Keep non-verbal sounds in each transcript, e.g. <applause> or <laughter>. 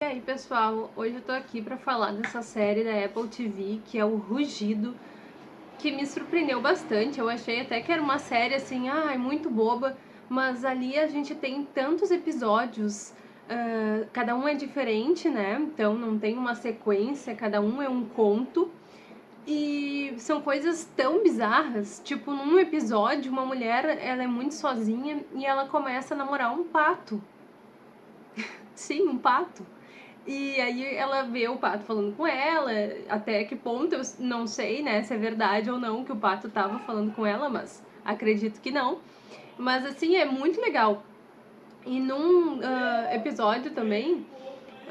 E aí pessoal, hoje eu tô aqui pra falar dessa série da Apple TV, que é o Rugido, que me surpreendeu bastante, eu achei até que era uma série assim, ah, muito boba, mas ali a gente tem tantos episódios, uh, cada um é diferente, né, então não tem uma sequência, cada um é um conto, e são coisas tão bizarras, tipo, num episódio, uma mulher, ela é muito sozinha e ela começa a namorar um pato. <laughs> Sim, um pato. E aí ela vê o pato falando com ela, até que ponto eu não sei, né, se é verdade ou não que o pato tava falando com ela, mas acredito que não. Mas assim, é muito legal. E num uh, episódio também,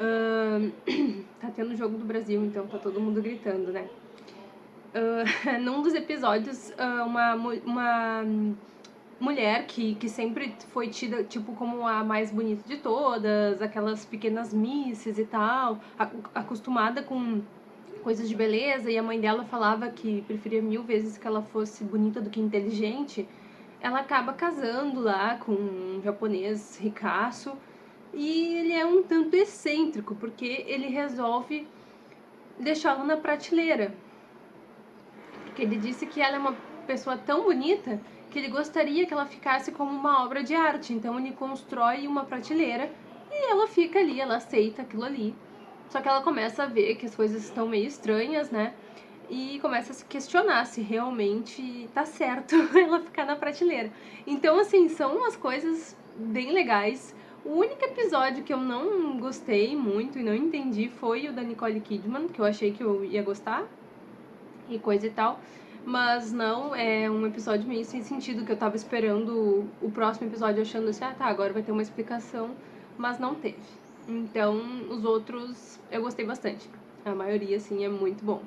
uh, <clears throat> tá tendo jogo do Brasil, então tá todo mundo gritando, né? Uh, <laughs> num dos episódios, uma, uma mulher que, que sempre foi tida, tipo, como a mais bonita de todas, aquelas pequenas misses e tal, acostumada com coisas de beleza, e a mãe dela falava que preferia mil vezes que ela fosse bonita do que inteligente, ela acaba casando lá com um japonês ricaço, e ele é um tanto excêntrico, porque ele resolve deixá-la na prateleira. Porque ele disse que ela é uma pessoa tão bonita que ele gostaria que ela ficasse como uma obra de arte. Então ele constrói uma prateleira e ela fica ali, ela aceita aquilo ali. Só que ela começa a ver que as coisas estão meio estranhas, né? E começa a se questionar se realmente tá certo <laughs> ela ficar na prateleira. Então, assim, são umas coisas bem legais. O único episódio que eu não gostei muito e não entendi foi o da Nicole Kidman, que eu achei que eu ia gostar e coisa e tal mas não é um episódio meio sem sentido, que eu tava esperando o próximo episódio achando assim, ah tá, agora vai ter uma explicação, mas não teve. Então, os outros eu gostei bastante. A maioria, assim, é muito bom.